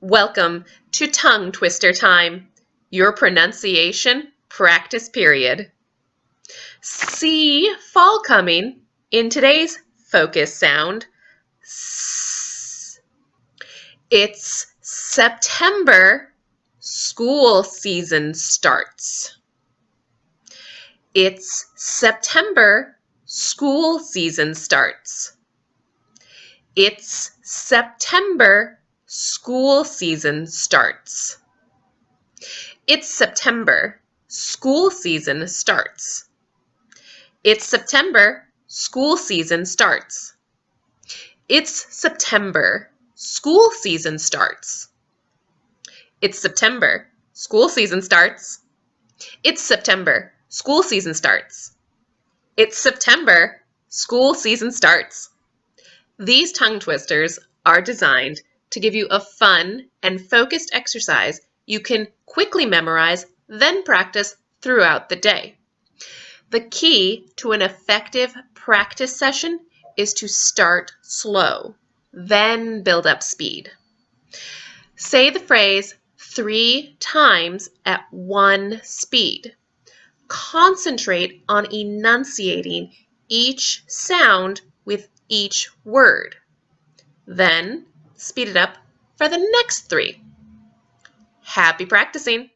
Welcome to Tongue Twister Time, your pronunciation practice period. See fall coming in today's focus sound. It's September, school season starts. It's September, school season starts. It's September, School season starts. It's September. School season starts. It's September. School season starts. It's September. School season starts. It's September. School season starts. It's September. School season starts. It's September. School season starts. These tongue twisters are designed to give you a fun and focused exercise you can quickly memorize, then practice throughout the day. The key to an effective practice session is to start slow, then build up speed. Say the phrase three times at one speed. Concentrate on enunciating each sound with each word. Then speed it up for the next three. Happy practicing!